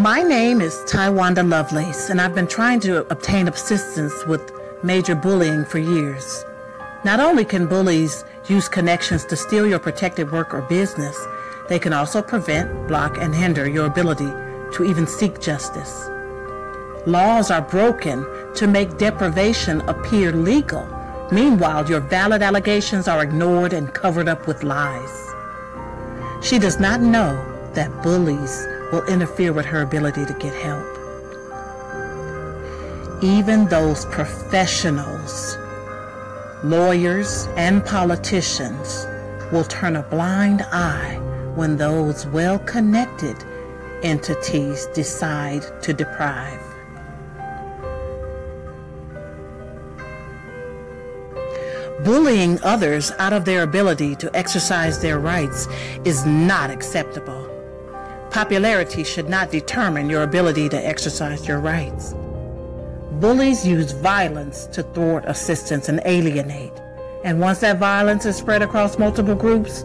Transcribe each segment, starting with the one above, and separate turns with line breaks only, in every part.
My name is Tywanda Lovelace, and I've been trying to obtain assistance with major bullying for years. Not only can bullies use connections to steal your protected work or business, they can also prevent, block, and hinder your ability to even seek justice. Laws are broken to make deprivation appear legal. Meanwhile, your valid allegations are ignored and covered up with lies. She does not know that bullies will interfere with her ability to get help. Even those professionals, lawyers, and politicians will turn a blind eye when those well connected entities decide to deprive. Bullying others out of their ability to exercise their rights is not acceptable. Popularity should not determine your ability to exercise your rights. Bullies use violence to thwart assistance and alienate. And once that violence is spread across multiple groups,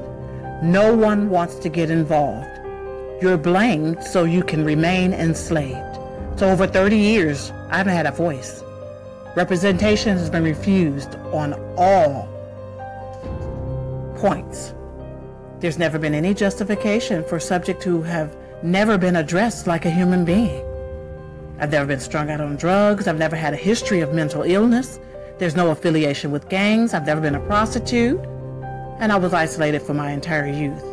no one wants to get involved. You're blamed so you can remain enslaved. So over 30 years, I haven't had a voice. Representation has been refused on all points. There's never been any justification for subjects who have never been addressed like a human being. I've never been strung out on drugs. I've never had a history of mental illness. There's no affiliation with gangs. I've never been a prostitute. And I was isolated for my entire youth.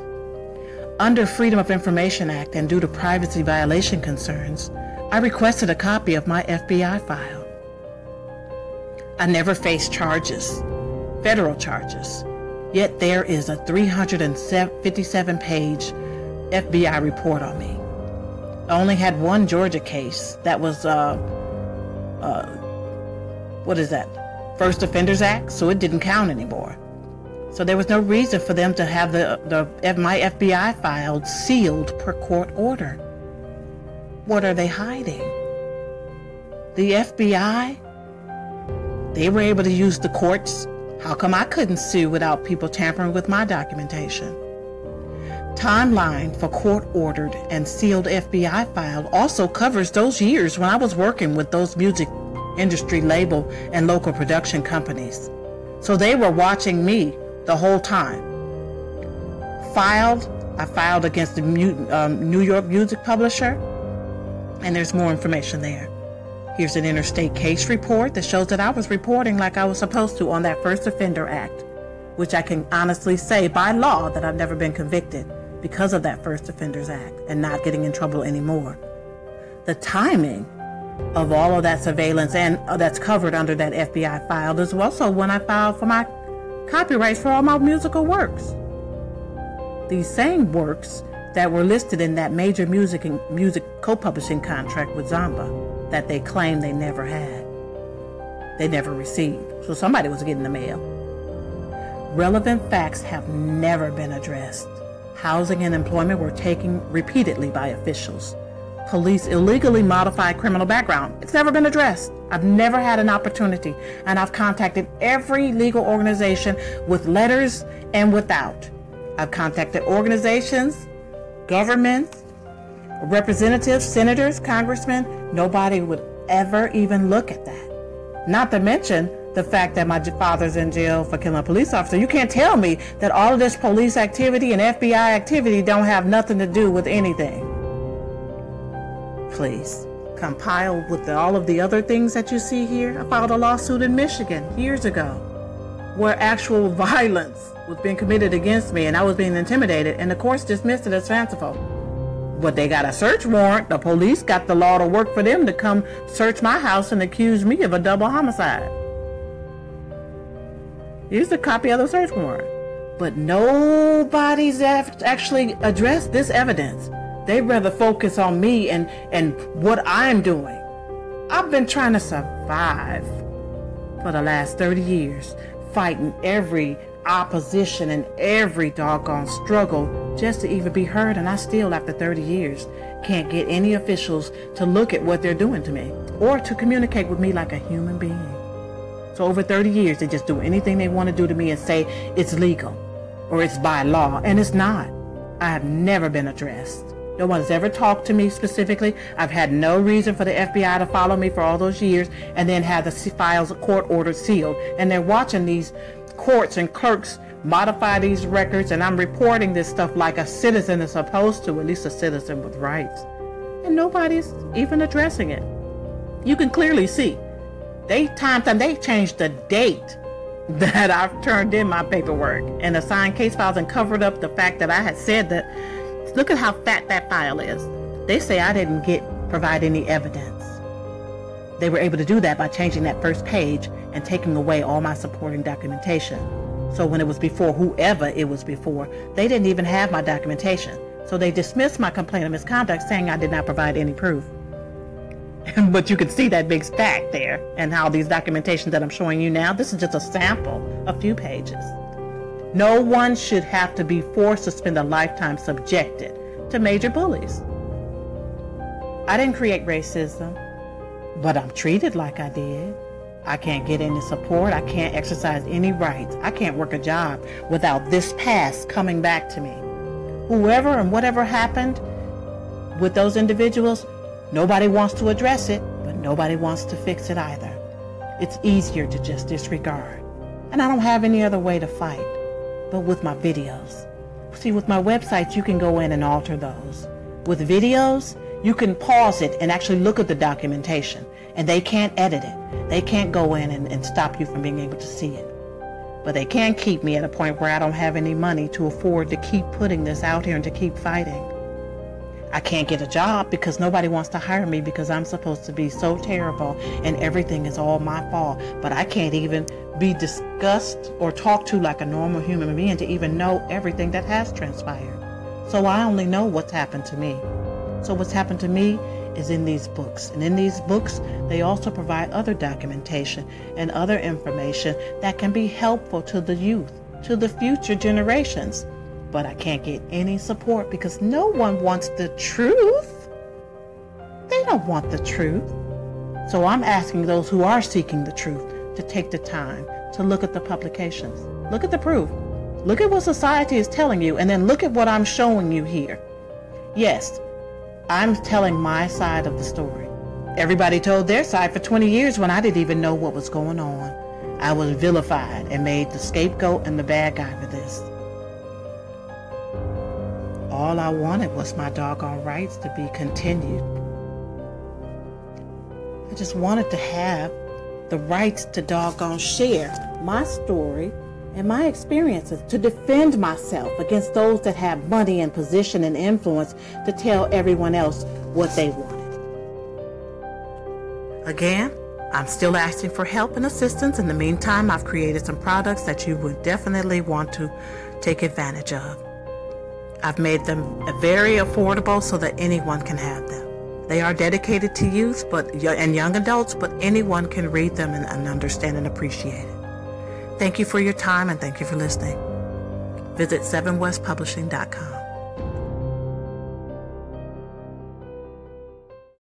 Under Freedom of Information Act and due to privacy violation concerns, I requested a copy of my FBI file. I never faced charges, federal charges. Yet there is a 357 page FBI report on me. I only had one Georgia case that was, uh, uh, what is that? First Offenders Act, so it didn't count anymore. So there was no reason for them to have the, the my FBI file sealed per court order. What are they hiding? The FBI? They were able to use the courts how come I couldn't sue without people tampering with my documentation? Timeline for court ordered and sealed FBI file also covers those years when I was working with those music industry label and local production companies. So they were watching me the whole time. Filed, I filed against the um, New York music publisher, and there's more information there. Here's an interstate case report that shows that I was reporting like I was supposed to on that First Offender Act, which I can honestly say by law that I've never been convicted because of that First Offenders Act and not getting in trouble anymore. The timing of all of that surveillance and uh, that's covered under that FBI file is also when I filed for my copyrights for all my musical works. These same works that were listed in that major music and music co-publishing contract with Zomba that they claim they never had. They never received. So somebody was getting the mail. Relevant facts have never been addressed. Housing and employment were taken repeatedly by officials. Police illegally modified criminal background. It's never been addressed. I've never had an opportunity, and I've contacted every legal organization with letters and without. I've contacted organizations, governments, representatives, senators, congressmen, nobody would ever even look at that. Not to mention the fact that my father's in jail for killing a police officer. You can't tell me that all of this police activity and FBI activity don't have nothing to do with anything. Please, compile with the, all of the other things that you see here. I filed a lawsuit in Michigan years ago where actual violence was being committed against me and I was being intimidated and the courts dismissed it as fanciful but they got a search warrant. The police got the law to work for them to come search my house and accuse me of a double homicide. Here's a copy of the search warrant. But nobody's actually addressed this evidence. They'd rather focus on me and, and what I'm doing. I've been trying to survive for the last 30 years, fighting every opposition and every doggone struggle just to even be heard. And I still, after 30 years, can't get any officials to look at what they're doing to me or to communicate with me like a human being. So over 30 years, they just do anything they want to do to me and say it's legal or it's by law. And it's not. I have never been addressed. No one's ever talked to me specifically. I've had no reason for the FBI to follow me for all those years and then have the files court ordered sealed. And they're watching these courts and clerks modify these records, and I'm reporting this stuff like a citizen is supposed to, at least a citizen with rights. And nobody's even addressing it. You can clearly see they time time they changed the date that I've turned in my paperwork and assigned case files and covered up the fact that I had said that look at how fat that file is. They say I didn't get provide any evidence. They were able to do that by changing that first page and taking away all my supporting documentation. So when it was before whoever it was before, they didn't even have my documentation. So they dismissed my complaint of misconduct saying I did not provide any proof. but you can see that big stack there and how these documentations that I'm showing you now, this is just a sample, a few pages. No one should have to be forced to spend a lifetime subjected to major bullies. I didn't create racism, but I'm treated like I did. I can't get any support. I can't exercise any rights. I can't work a job without this past coming back to me. Whoever and whatever happened with those individuals, Nobody wants to address it, but nobody wants to fix it either. It's easier to just disregard. And I don't have any other way to fight but with my videos. See, with my websites, you can go in and alter those. With videos, you can pause it and actually look at the documentation, and they can't edit it. They can't go in and, and stop you from being able to see it. But they can keep me at a point where I don't have any money to afford to keep putting this out here and to keep fighting. I can't get a job because nobody wants to hire me because I'm supposed to be so terrible and everything is all my fault. But I can't even be discussed or talked to like a normal human being to even know everything that has transpired. So I only know what's happened to me. So what's happened to me is in these books. And in these books, they also provide other documentation and other information that can be helpful to the youth, to the future generations but I can't get any support because no one wants the truth. They don't want the truth. So I'm asking those who are seeking the truth to take the time to look at the publications. Look at the proof. Look at what society is telling you, and then look at what I'm showing you here. Yes, I'm telling my side of the story. Everybody told their side for 20 years when I didn't even know what was going on. I was vilified and made the scapegoat and the bad guy for this. All I wanted was my doggone rights to be continued. I just wanted to have the rights to doggone share my story and my experiences to defend myself against those that have money and position and influence to tell everyone else what they wanted. Again, I'm still asking for help and assistance. In the meantime, I've created some products that you would definitely want to take advantage of. I've made them very affordable so that anyone can have them. They are dedicated to youth but and young adults, but anyone can read them and, and understand and appreciate it. Thank you for your time and thank you for listening. Visit 7westpublishing.com.